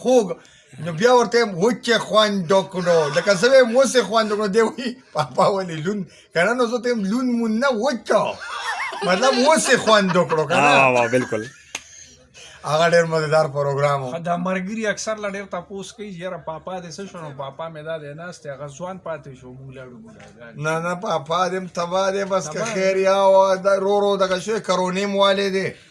خوګ نو بیا ورته وچه خوان ډکړو لکه زه به مو سه خوان ډکړو دی وی پاپا ولې لون کنه نو زه ته لون مون نه وچا مطلب مو سه خوان ډکړو کنه ها وا بالکل هغه ډېر مزیدار پروګرام و دا مرګري اکثر لا ډېر تاسو کوي یاره پاپا دې څه شنو پاپا مې دا دې ناست هغه ځوان پاتې شو موږ لاړو نه نه پاپا دې تبا دې بس که خیر یا دا رو رو دغه شوی کرونیم والے دې